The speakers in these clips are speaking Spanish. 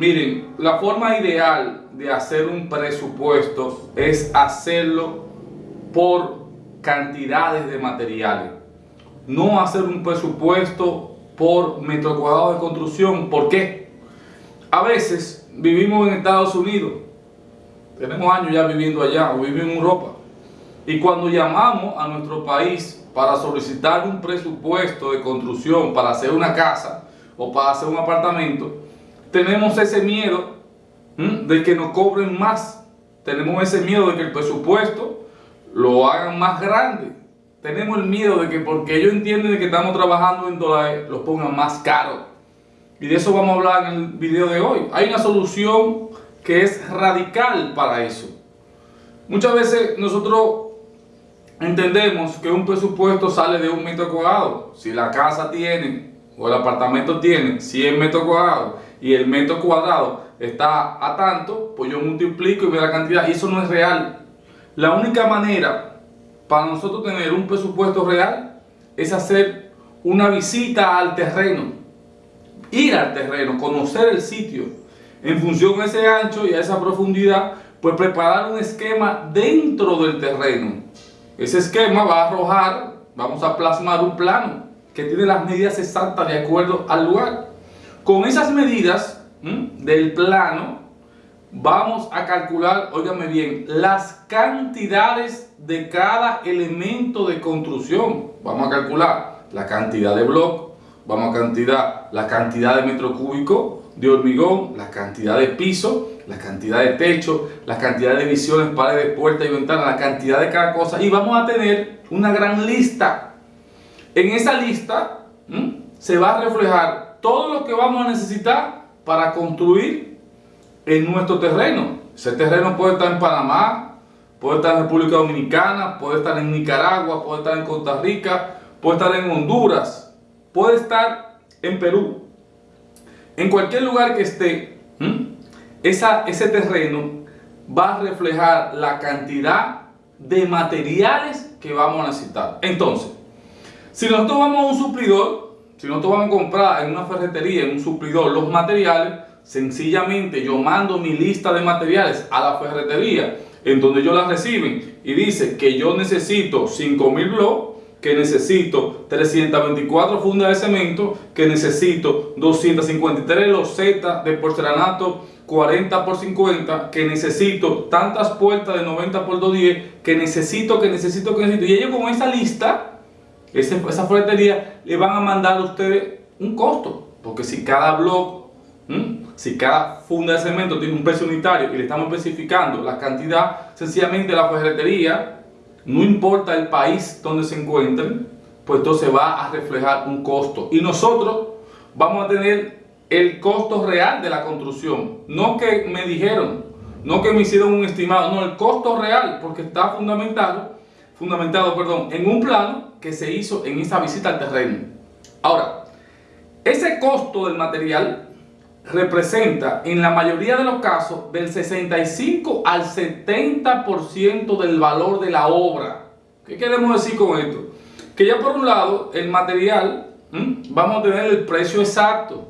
Miren, la forma ideal de hacer un presupuesto es hacerlo por cantidades de materiales. No hacer un presupuesto por metro cuadrado de construcción. ¿Por qué? A veces vivimos en Estados Unidos. Tenemos años ya viviendo allá o vivimos en Europa. Y cuando llamamos a nuestro país para solicitar un presupuesto de construcción para hacer una casa o para hacer un apartamento, tenemos ese miedo de que nos cobren más. Tenemos ese miedo de que el presupuesto lo hagan más grande. Tenemos el miedo de que porque ellos entienden que estamos trabajando en dólares, lo pongan más caro. Y de eso vamos a hablar en el video de hoy. Hay una solución que es radical para eso. Muchas veces nosotros entendemos que un presupuesto sale de un metro cuadrado. Si la casa tiene o el apartamento tiene 100 metros cuadrados y el metro cuadrado está a tanto, pues yo multiplico y veo la cantidad. Y eso no es real. La única manera para nosotros tener un presupuesto real es hacer una visita al terreno. Ir al terreno, conocer el sitio. En función a ese ancho y a esa profundidad, pues preparar un esquema dentro del terreno. Ese esquema va a arrojar, vamos a plasmar un plano que tiene las medidas exactas de acuerdo al lugar. Con esas medidas del plano, vamos a calcular, óigame bien, las cantidades de cada elemento de construcción. Vamos a calcular la cantidad de bloques, vamos a calcular la cantidad de metro cúbico de hormigón, la cantidad de piso, la cantidad de techo, la cantidad de visiones, paredes, puertas y ventanas, la cantidad de cada cosa. Y vamos a tener una gran lista. En esa lista se va a reflejar todo lo que vamos a necesitar para construir en nuestro terreno. Ese terreno puede estar en Panamá, puede estar en República Dominicana, puede estar en Nicaragua, puede estar en Costa Rica, puede estar en Honduras, puede estar en Perú. En cualquier lugar que esté, ese terreno va a reflejar la cantidad de materiales que vamos a necesitar. Entonces, si nosotros vamos a un suplidor, si nosotros vamos a comprar en una ferretería, en un suplidor, los materiales, sencillamente yo mando mi lista de materiales a la ferretería, en donde ellos la reciben y dice que yo necesito 5000 bloques, que necesito 324 fundas de cemento, que necesito 253 losetas de porcelanato 40 por 50, que necesito tantas puertas de 90 por 210, que necesito, que necesito, que necesito. Y ellos con esa lista esa ferretería le van a mandar a ustedes un costo. Porque si cada blog, si cada funda de cemento tiene un precio unitario y le estamos especificando la cantidad, sencillamente la ferretería, no importa el país donde se encuentren, pues entonces va a reflejar un costo. Y nosotros vamos a tener el costo real de la construcción. No que me dijeron, no que me hicieron un estimado, no, el costo real, porque está fundamentado, fundamentado perdón, en un plano que se hizo en esa visita al terreno. Ahora, ese costo del material representa en la mayoría de los casos del 65 al 70% del valor de la obra. ¿Qué queremos decir con esto? Que ya por un lado el material vamos a tener el precio exacto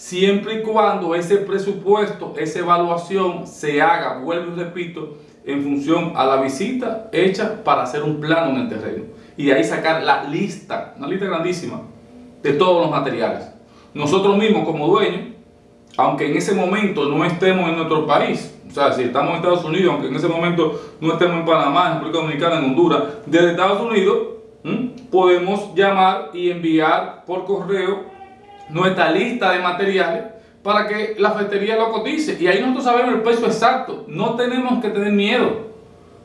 siempre y cuando ese presupuesto, esa evaluación se haga, vuelvo y repito, en función a la visita hecha para hacer un plano en el terreno y de ahí sacar la lista, una lista grandísima de todos los materiales. Nosotros mismos como dueños, aunque en ese momento no estemos en nuestro país, o sea, si estamos en Estados Unidos, aunque en ese momento no estemos en Panamá, en República Dominicana, en Honduras, desde Estados Unidos podemos llamar y enviar por correo nuestra lista de materiales para que la ferretería lo cotice. Y ahí nosotros sabemos el peso exacto. No tenemos que tener miedo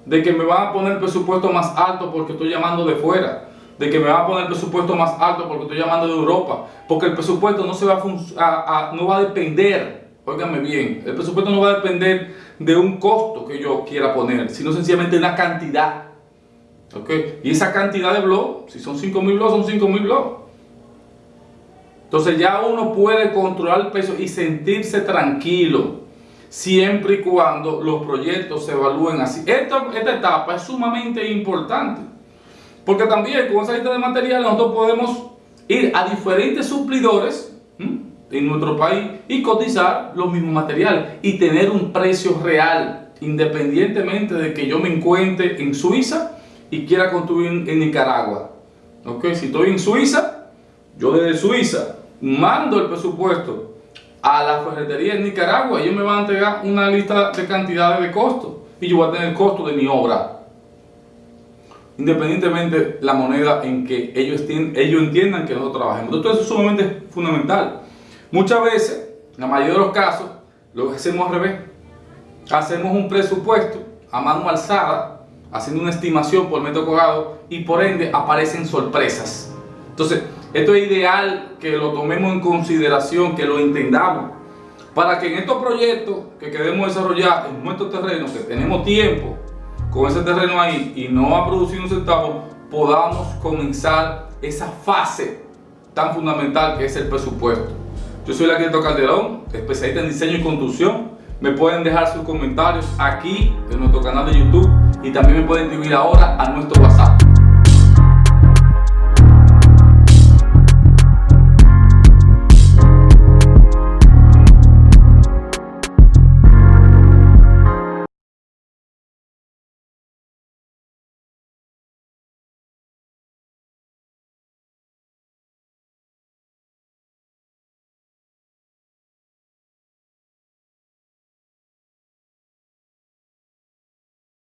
de que me van a poner el presupuesto más alto porque estoy llamando de fuera, de que me van a poner el presupuesto más alto porque estoy llamando de Europa, porque el presupuesto no, se va a, no va a depender, óigame bien, el presupuesto no va a depender de un costo que yo quiera poner, sino sencillamente una cantidad. ¿okay? Y esa cantidad de blogs, si son 5.000 blogs, son 5.000 blogs. Entonces ya uno puede controlar el peso y sentirse tranquilo siempre y cuando los proyectos se evalúen así. Esta, esta etapa es sumamente importante, porque también con esa lista de materiales nosotros podemos ir a diferentes suplidores en nuestro país y cotizar los mismos materiales y tener un precio real, independientemente de que yo me encuentre en Suiza y quiera construir en Nicaragua. ¿Ok? Si estoy en Suiza, yo desde Suiza mando el presupuesto a la ferretería en Nicaragua, ellos me van a entregar una lista de cantidades de costos y yo voy a tener el costo de mi obra. Independientemente la moneda en que ellos, ellos entiendan que nosotros trabajemos. Entonces eso es sumamente fundamental. Muchas veces, en la mayoría de los casos, lo hacemos al revés. Hacemos un presupuesto a mano alzada, haciendo una estimación por metro cuadrado y por ende aparecen sorpresas. Entonces, esto es ideal que lo tomemos en consideración, que lo entendamos, para que en estos proyectos que queremos desarrollar en nuestro terreno, que tenemos tiempo con ese terreno ahí y no va a producir un centavo, podamos comenzar esa fase tan fundamental que es el presupuesto. Yo soy arquitecto Calderón, especialista en diseño y construcción. Me pueden dejar sus comentarios aquí en nuestro canal de YouTube y también me pueden escribir ahora a nuestro WhatsApp